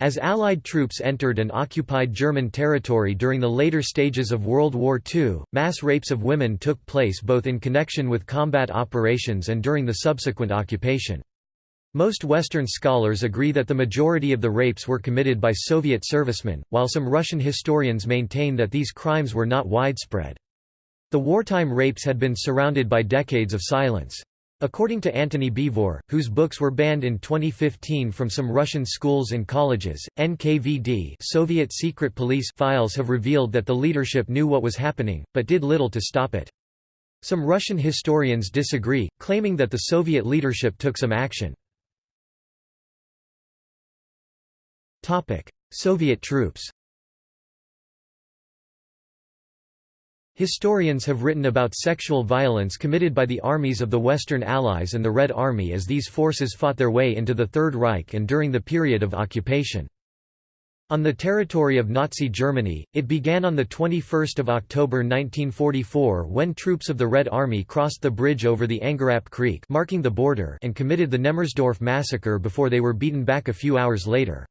As Allied troops entered and occupied German territory during the later stages of World War II, mass rapes of women took place both in connection with combat operations and during the subsequent occupation. Most Western scholars agree that the majority of the rapes were committed by Soviet servicemen, while some Russian historians maintain that these crimes were not widespread. The wartime rapes had been surrounded by decades of silence. According to Antony Beevor, whose books were banned in 2015 from some Russian schools and colleges, NKVD Soviet secret police files have revealed that the leadership knew what was happening, but did little to stop it. Some Russian historians disagree, claiming that the Soviet leadership took some action. Soviet troops Historians have written about sexual violence committed by the armies of the Western Allies and the Red Army as these forces fought their way into the Third Reich and during the period of occupation. On the territory of Nazi Germany, it began on 21 October 1944 when troops of the Red Army crossed the bridge over the Angerapp Creek marking the border and committed the Nemmersdorf massacre before they were beaten back a few hours later.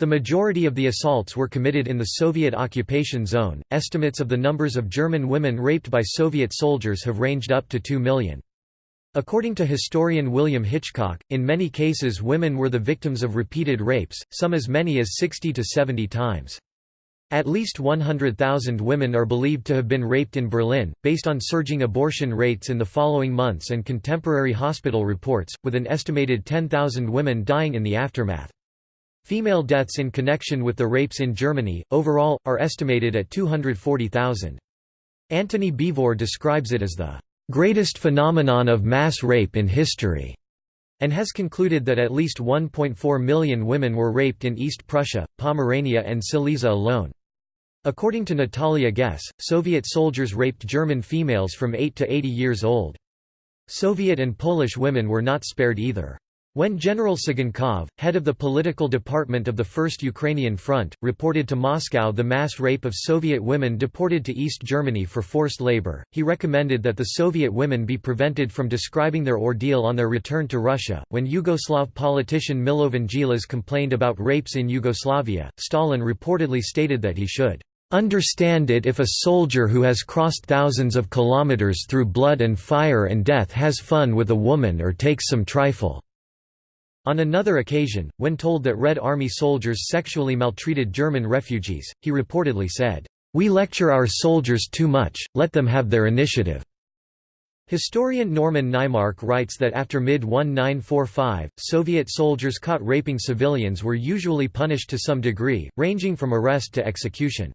The majority of the assaults were committed in the Soviet occupation zone. Estimates of the numbers of German women raped by Soviet soldiers have ranged up to 2 million. According to historian William Hitchcock, in many cases women were the victims of repeated rapes, some as many as 60 to 70 times. At least 100,000 women are believed to have been raped in Berlin, based on surging abortion rates in the following months and contemporary hospital reports, with an estimated 10,000 women dying in the aftermath. Female deaths in connection with the rapes in Germany, overall, are estimated at 240,000. Antony Beevor describes it as the greatest phenomenon of mass rape in history, and has concluded that at least 1.4 million women were raped in East Prussia, Pomerania and Silesia alone. According to Natalia Gess, Soviet soldiers raped German females from 8 to 80 years old. Soviet and Polish women were not spared either. When General Tsygankov, head of the political department of the First Ukrainian Front, reported to Moscow the mass rape of Soviet women deported to East Germany for forced labor, he recommended that the Soviet women be prevented from describing their ordeal on their return to Russia. When Yugoslav politician Milovan Djilas complained about rapes in Yugoslavia, Stalin reportedly stated that he should understand it if a soldier who has crossed thousands of kilometers through blood and fire and death has fun with a woman or takes some trifle. On another occasion, when told that Red Army soldiers sexually maltreated German refugees, he reportedly said, "'We lecture our soldiers too much, let them have their initiative." Historian Norman Naimark writes that after mid-1945, Soviet soldiers caught raping civilians were usually punished to some degree, ranging from arrest to execution.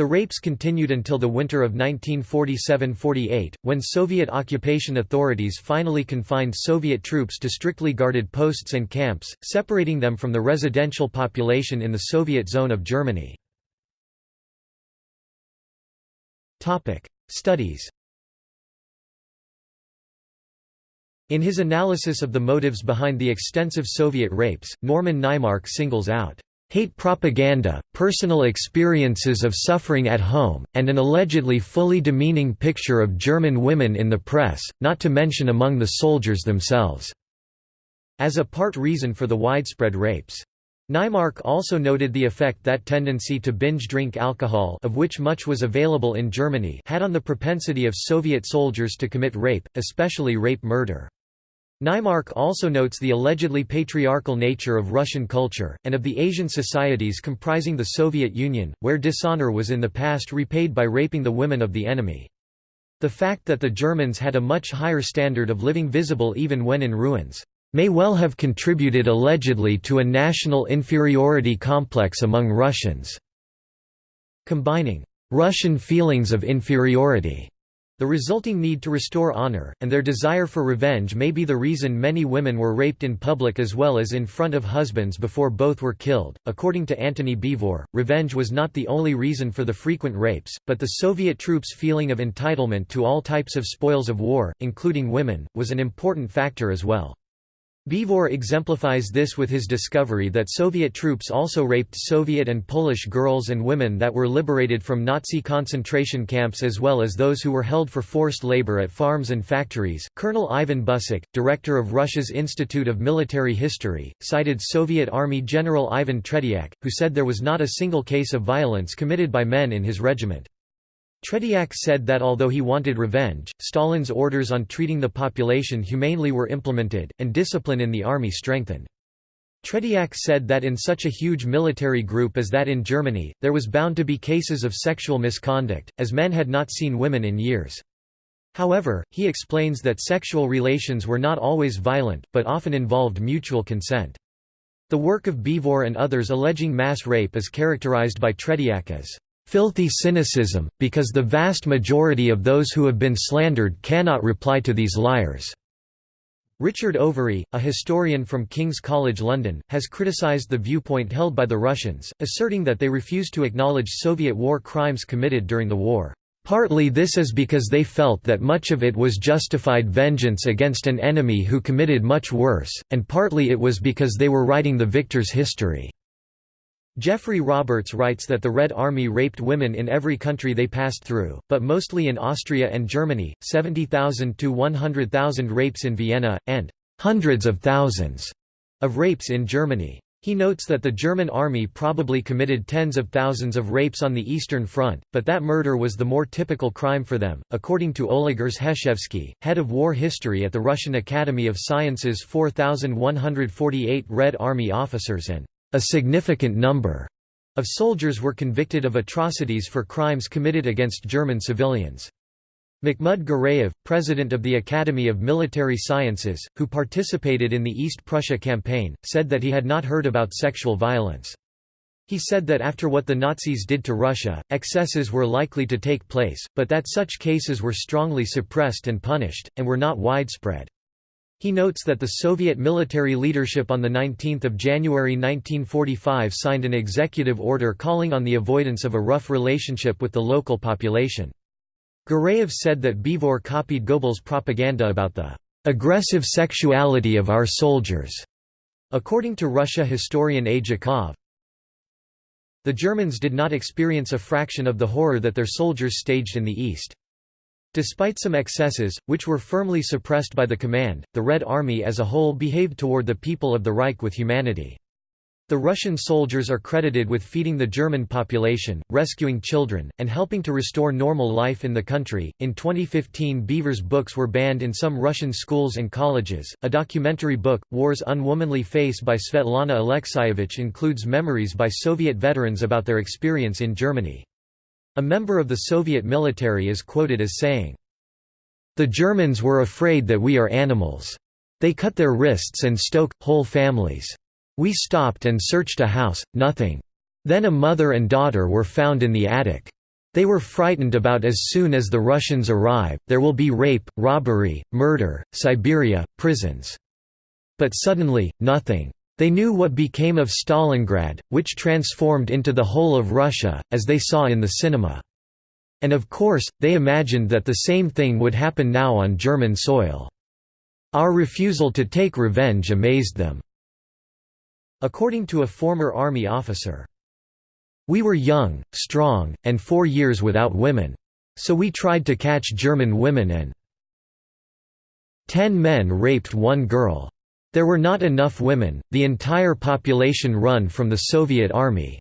The rapes continued until the winter of 1947–48, when Soviet occupation authorities finally confined Soviet troops to strictly guarded posts and camps, separating them from the residential population in the Soviet zone of Germany. Studies In his analysis of the motives behind the extensive Soviet rapes, Norman Naimark singles out hate propaganda, personal experiences of suffering at home, and an allegedly fully demeaning picture of German women in the press, not to mention among the soldiers themselves, as a part reason for the widespread rapes. Naimark also noted the effect that tendency to binge drink alcohol of which much was available in Germany had on the propensity of Soviet soldiers to commit rape, especially rape murder. Naimark also notes the allegedly patriarchal nature of Russian culture, and of the Asian societies comprising the Soviet Union, where dishonor was in the past repaid by raping the women of the enemy. The fact that the Germans had a much higher standard of living visible even when in ruins, may well have contributed allegedly to a national inferiority complex among Russians. Combining Russian feelings of inferiority the resulting need to restore honor, and their desire for revenge may be the reason many women were raped in public as well as in front of husbands before both were killed. According to Antony Beevor, revenge was not the only reason for the frequent rapes, but the Soviet troops' feeling of entitlement to all types of spoils of war, including women, was an important factor as well. Beevor exemplifies this with his discovery that Soviet troops also raped Soviet and Polish girls and women that were liberated from Nazi concentration camps as well as those who were held for forced labor at farms and factories. Colonel Ivan Busek, director of Russia's Institute of Military History, cited Soviet Army General Ivan Tretiak, who said there was not a single case of violence committed by men in his regiment. Tretiak said that although he wanted revenge, Stalin's orders on treating the population humanely were implemented, and discipline in the army strengthened. Tretiak said that in such a huge military group as that in Germany, there was bound to be cases of sexual misconduct, as men had not seen women in years. However, he explains that sexual relations were not always violent, but often involved mutual consent. The work of Beevor and others alleging mass rape is characterized by Tretiak as filthy cynicism, because the vast majority of those who have been slandered cannot reply to these liars." Richard Overy, a historian from King's College London, has criticised the viewpoint held by the Russians, asserting that they refused to acknowledge Soviet war crimes committed during the war. Partly this is because they felt that much of it was justified vengeance against an enemy who committed much worse, and partly it was because they were writing the victor's history. Geoffrey Roberts writes that the Red Army raped women in every country they passed through, but mostly in Austria and Germany, 70,000 to 100,000 rapes in Vienna, and hundreds of thousands of rapes in Germany. He notes that the German army probably committed tens of thousands of rapes on the Eastern Front, but that murder was the more typical crime for them. According to Oleg Rzheshevsky, head of war history at the Russian Academy of Sciences, 4,148 Red Army officers and a significant number of soldiers were convicted of atrocities for crimes committed against German civilians. Mahmud Gareev, president of the Academy of Military Sciences, who participated in the East Prussia campaign, said that he had not heard about sexual violence. He said that after what the Nazis did to Russia, excesses were likely to take place, but that such cases were strongly suppressed and punished, and were not widespread. He notes that the Soviet military leadership on 19 January 1945 signed an executive order calling on the avoidance of a rough relationship with the local population. Gareev said that Beevor copied Goebbels' propaganda about the aggressive sexuality of our soldiers. According to Russia historian A. Jakov, the Germans did not experience a fraction of the horror that their soldiers staged in the East. Despite some excesses, which were firmly suppressed by the command, the Red Army as a whole behaved toward the people of the Reich with humanity. The Russian soldiers are credited with feeding the German population, rescuing children, and helping to restore normal life in the country. In 2015, Beevor's books were banned in some Russian schools and colleges. A documentary book, War's Unwomanly Face by Svetlana Alexievich, includes memories by Soviet veterans about their experience in Germany. A member of the Soviet military is quoted as saying, The Germans were afraid that we are animals. They cut their wrists and stoke, whole families. We stopped and searched a house, nothing. Then a mother and daughter were found in the attic. They were frightened about as soon as the Russians arrive, there will be rape, robbery, murder, Siberia, prisons. But suddenly, nothing. They knew what became of Stalingrad, which transformed into the whole of Russia, as they saw in the cinema. And of course, they imagined that the same thing would happen now on German soil. Our refusal to take revenge amazed them. According to a former army officer, We were young, strong, and four years without women. So we tried to catch German women and ten men raped one girl. There were not enough women, the entire population run from the Soviet army.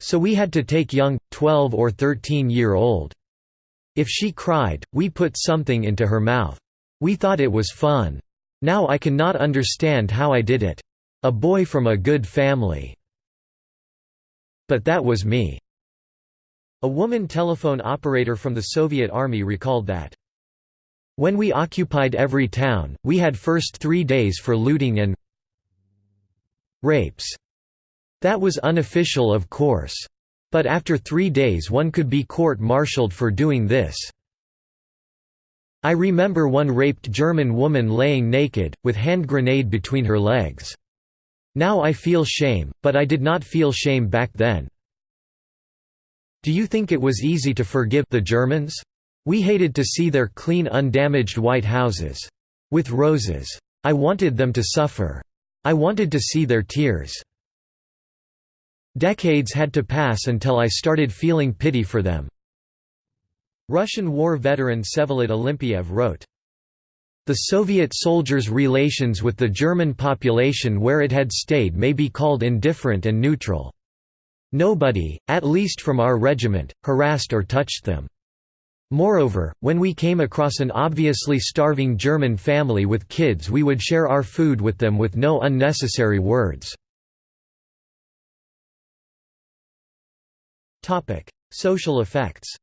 So we had to take young, 12 or 13 year old. If she cried, we put something into her mouth. We thought it was fun. Now I cannot understand how I did it. A boy from a good family. But that was me." A woman telephone operator from the Soviet Army recalled that, when we occupied every town, we had first three days for looting and rapes. That was unofficial of course. But after three days one could be court-martialed for doing this. I remember one raped German woman laying naked, with hand grenade between her legs. Now I feel shame, but I did not feel shame back then. Do you think it was easy to forgive the Germans? We hated to see their clean undamaged white houses. With roses. I wanted them to suffer. I wanted to see their tears. Decades had to pass until I started feeling pity for them." Russian war veteran Vsevolod Olympiev wrote, the Soviet soldiers' relations with the German population where it had stayed may be called indifferent and neutral. Nobody, at least from our regiment, harassed or touched them. Moreover, when we came across an obviously starving German family with kids we would share our food with them with no unnecessary words. Social effects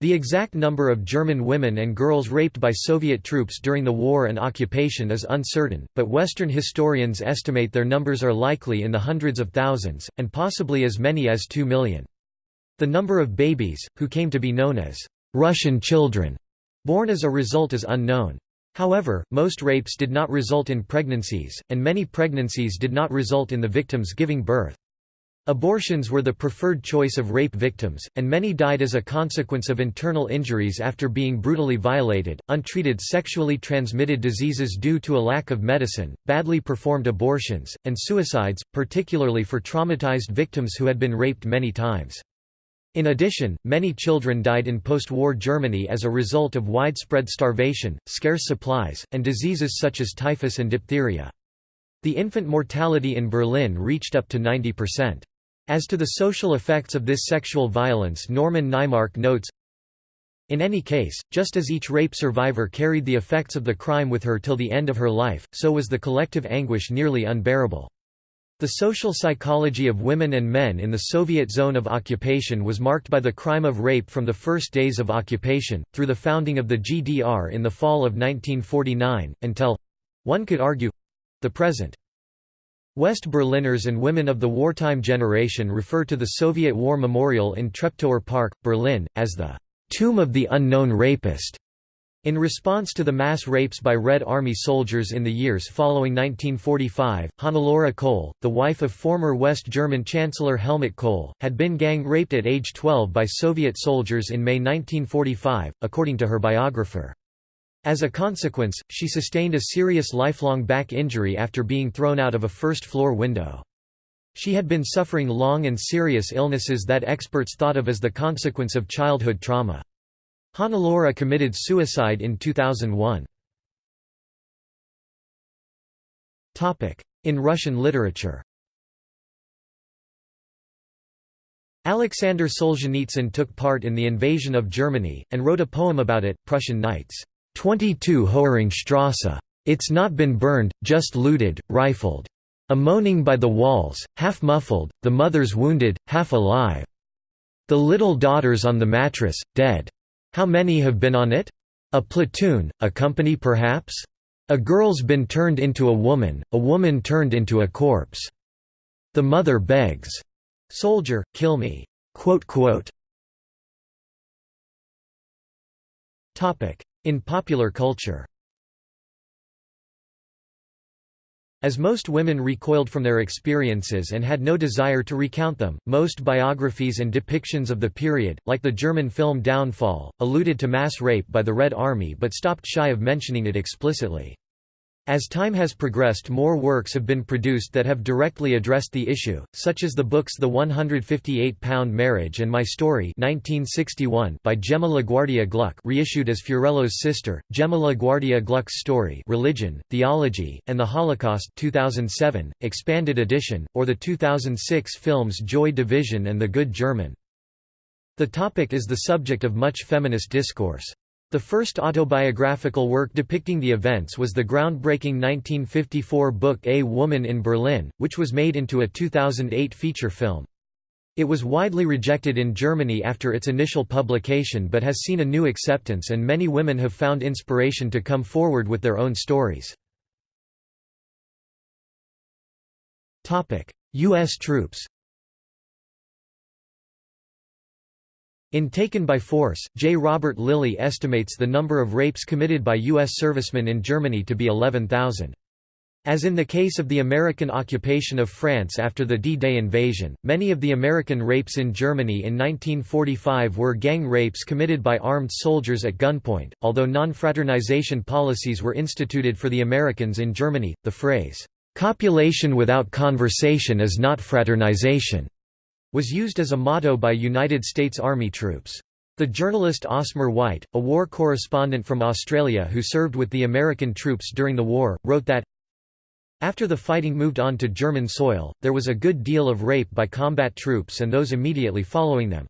The exact number of German women and girls raped by Soviet troops during the war and occupation is uncertain, but Western historians estimate their numbers are likely in the hundreds of thousands, and possibly as many as 2 million. The number of babies, who came to be known as Russian children, born as a result is unknown. However, most rapes did not result in pregnancies, and many pregnancies did not result in the victims giving birth. Abortions were the preferred choice of rape victims, and many died as a consequence of internal injuries after being brutally violated, untreated sexually transmitted diseases due to a lack of medicine, badly performed abortions, and suicides, particularly for traumatized victims who had been raped many times. In addition, many children died in post-war Germany as a result of widespread starvation, scarce supplies, and diseases such as typhus and diphtheria. The infant mortality in Berlin reached up to 90%. As to the social effects of this sexual violence Norman Naimark notes, in any case, just as each rape survivor carried the effects of the crime with her till the end of her life, so was the collective anguish nearly unbearable. The social psychology of women and men in the Soviet zone of occupation was marked by the crime of rape from the first days of occupation, through the founding of the GDR in the fall of 1949, until—one could argue—the present. West Berliners and women of the wartime generation refer to the Soviet War Memorial in Treptower Park, Berlin, as the «tomb of the unknown rapist». In response to the mass rapes by Red Army soldiers in the years following 1945, Hannelore Kohl, the wife of former West German Chancellor Helmut Kohl, had been gang raped at age 12 by Soviet soldiers in May 1945, according to her biographer. As a consequence, she sustained a serious lifelong back injury after being thrown out of a first-floor window. She had been suffering long and serious illnesses that experts thought of as the consequence of childhood trauma. Hannelore committed suicide in 2001. In Russian literature Alexander Solzhenitsyn took part in the invasion of Germany, and wrote a poem about it, Prussian Nights. 22 Hoeringstrasse. It's not been burned, just looted, rifled. A moaning by the walls, half muffled, the mother's wounded, half alive. The little daughter's on the mattress, dead. How many have been on it? A platoon, a company perhaps? A girl's been turned into a woman, a woman turned into a corpse. The mother begs. Soldier, kill me. In popular culture As most women recoiled from their experiences and had no desire to recount them, most biographies and depictions of the period, like the German film Downfall, alluded to mass rape by the Red Army but stopped shy of mentioning it explicitly. As time has progressed more works have been produced that have directly addressed the issue, such as the books The 158-Pound Marriage and My Story 1961 by Gemma LaGuardia Gluck reissued as Fiorello's sister, Gemma LaGuardia Gluck's Story Religion, Theology, and the Holocaust 2007, expanded edition, or the 2006 films Joy Division and The Good German. The topic is the subject of much feminist discourse. The first autobiographical work depicting the events was the groundbreaking 1954 book A Woman in Berlin, which was made into a 2008 feature film. It was widely rejected in Germany after its initial publication but has seen a new acceptance and many women have found inspiration to come forward with their own stories. U.S. troops In Taken by Force, J. Robert Lilly estimates the number of rapes committed by U.S. servicemen in Germany to be 11,000. As in the case of the American occupation of France after the D-Day invasion, many of the American rapes in Germany in 1945 were gang rapes committed by armed soldiers at gunpoint. Although non-fraternization policies were instituted for the Americans in Germany, the phrase, "'Copulation without conversation is not fraternization' was used as a motto by United States Army troops. The journalist Osmer White, a war correspondent from Australia who served with the American troops during the war, wrote that, after the fighting moved on to German soil, there was a good deal of rape by combat troops and those immediately following them.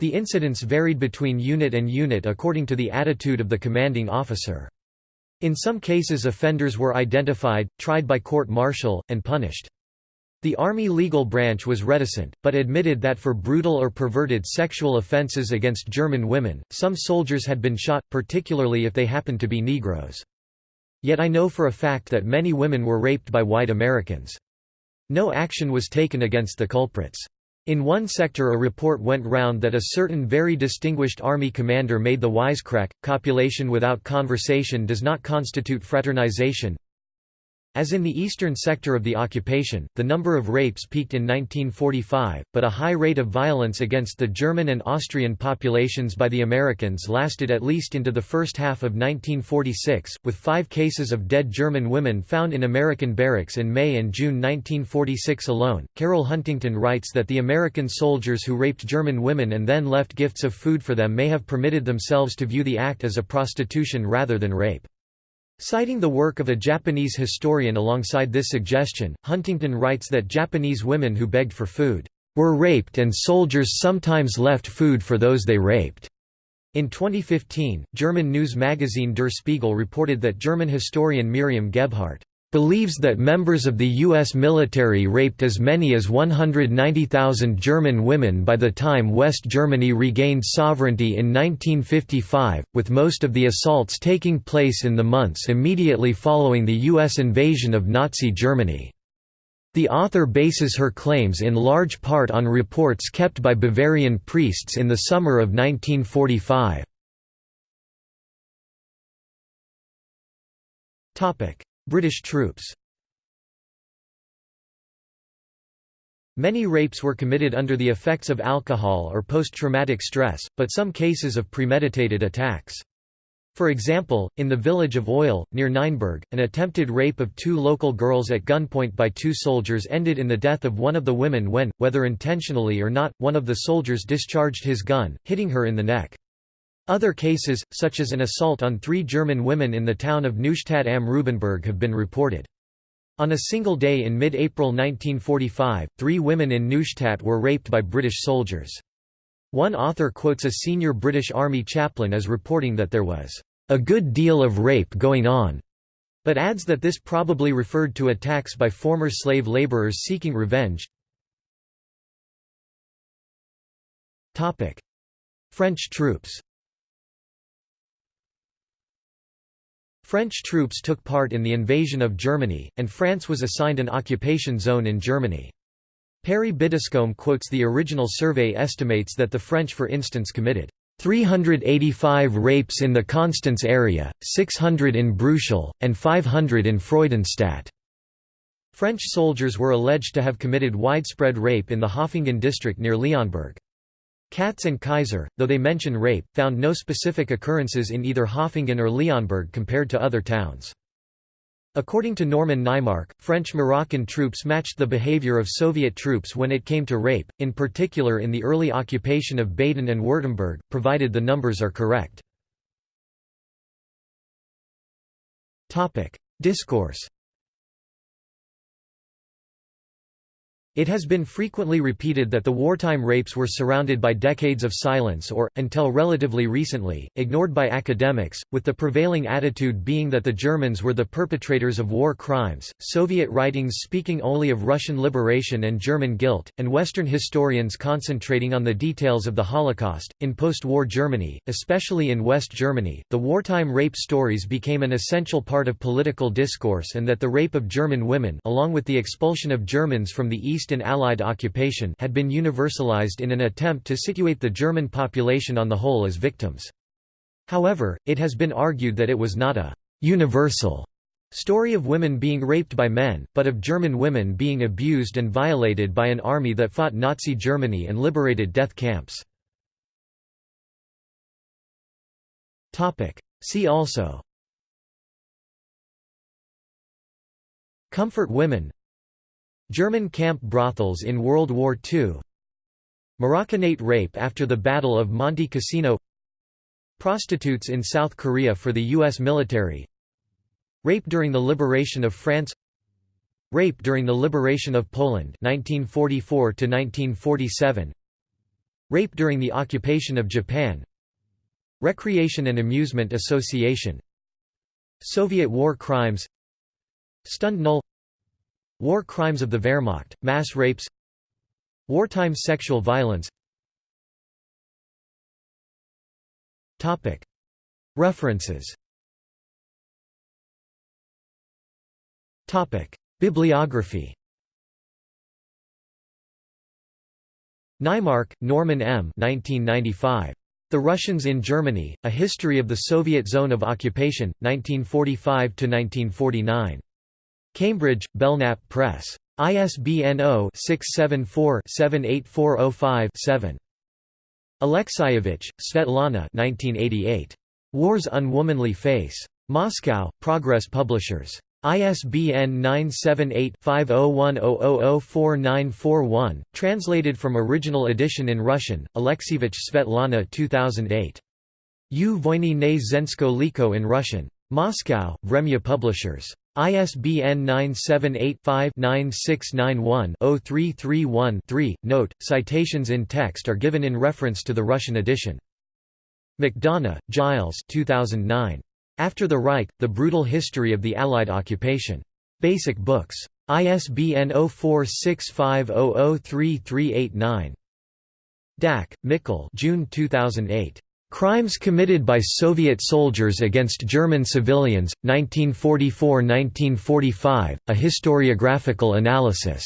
The incidents varied between unit and unit according to the attitude of the commanding officer. In some cases offenders were identified, tried by court-martial, and punished. The Army legal branch was reticent, but admitted that for brutal or perverted sexual offences against German women, some soldiers had been shot, particularly if they happened to be Negroes. Yet I know for a fact that many women were raped by white Americans. No action was taken against the culprits. In one sector a report went round that a certain very distinguished army commander made the wisecrack, copulation without conversation does not constitute fraternization, as in the eastern sector of the occupation, the number of rapes peaked in 1945, but a high rate of violence against the German and Austrian populations by the Americans lasted at least into the first half of 1946, with five cases of dead German women found in American barracks in May and June 1946 alone. Carol Huntington writes that the American soldiers who raped German women and then left gifts of food for them may have permitted themselves to view the act as a prostitution rather than rape. Citing the work of a Japanese historian alongside this suggestion, Huntington writes that Japanese women who begged for food were raped and soldiers sometimes left food for those they raped. In 2015, German news magazine Der Spiegel reported that German historian Miriam Gebhardt believes that members of the U.S. military raped as many as 190,000 German women by the time West Germany regained sovereignty in 1955, with most of the assaults taking place in the months immediately following the U.S. invasion of Nazi Germany. The author bases her claims in large part on reports kept by Bavarian priests in the summer of 1945. British troops Many rapes were committed under the effects of alcohol or post-traumatic stress, but some cases of premeditated attacks. For example, in the village of Oyle, near Nienburg, an attempted rape of two local girls at gunpoint by two soldiers ended in the death of one of the women when, whether intentionally or not, one of the soldiers discharged his gun, hitting her in the neck. Other cases, such as an assault on three German women in the town of Neustadt am Rübenberge have been reported. On a single day in mid-April 1945, three women in Neustadt were raped by British soldiers. One author quotes a senior British Army chaplain as reporting that there was a good deal of rape going on, but adds that this probably referred to attacks by former slave labourers seeking revenge. French troops French troops took part in the invasion of Germany, and France was assigned an occupation zone in Germany. Perry Biddiscombe quotes the original survey estimates that the French for instance committed 385 rapes in the Constance area, 600 in Bruchsal, and 500 in Freudenstadt. French soldiers were alleged to have committed widespread rape in the Höfingen district near Leonberg. Katz and Kaiser, though they mention rape, found no specific occurrences in either Höfingen or Leonberg compared to other towns. According to Norman Naimark, French-Moroccan troops matched the behavior of Soviet troops when it came to rape, in particular in the early occupation of Baden and Württemberg, provided the numbers are correct. Discourse It has been frequently repeated that the wartime rapes were surrounded by decades of silence or, until relatively recently, ignored by academics, with the prevailing attitude being that the Germans were the perpetrators of war crimes, Soviet writings speaking only of Russian liberation and German guilt, and Western historians concentrating on the details of the Holocaust. In post war Germany, especially in West Germany, the wartime rape stories became an essential part of political discourse and that the rape of German women, along with the expulsion of Germans from the East and Allied occupation had been universalized in an attempt to situate the German population on the whole as victims. However, it has been argued that it was not a «universal» Story of women being raped by men, but of German women being abused and violated by an army that fought Nazi Germany and liberated death camps. See also Comfort women German camp brothels in World War II Marocchinate rape after the Battle of Monte Cassino Prostitutes in South Korea for the U.S. military Rape during the liberation of France Rape during the liberation of Poland 1944 1947 Rape during the occupation of Japan Recreation and Amusement Association Soviet war crimes Stunde Null War crimes of the Wehrmacht, mass rapes Wartime sexual violence References Bibliography Naimark, Norman M. 1995. The Russians in Germany, A History of the Soviet Zone of Occupation, 1945–1949. Cambridge, Belknap Press. ISBN 0-674-78405-7. Alexievich, Svetlana 1988. War's Unwomanly Face. Moscow, Progress Publishers. ISBN 978-5010004941, translated from original edition in Russian, Alexievich Svetlana 2008. U Voyny ne Zensko Liko in Russian. Moscow, Vremya Publishers. ISBN 978-5-9691-0331-3. Note, citations in text are given in reference to the Russian edition. MacDonogh, Giles 2009. After the Reich, The Brutal History of the Allied Occupation. Basic Books. ISBN 0465003389. Dack, Mikkel June 2008. Crimes Committed by Soviet Soldiers Against German Civilians, 1944–1945, A Historiographical Analysis.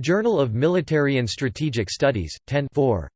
Journal of Military and Strategic Studies, 10 4.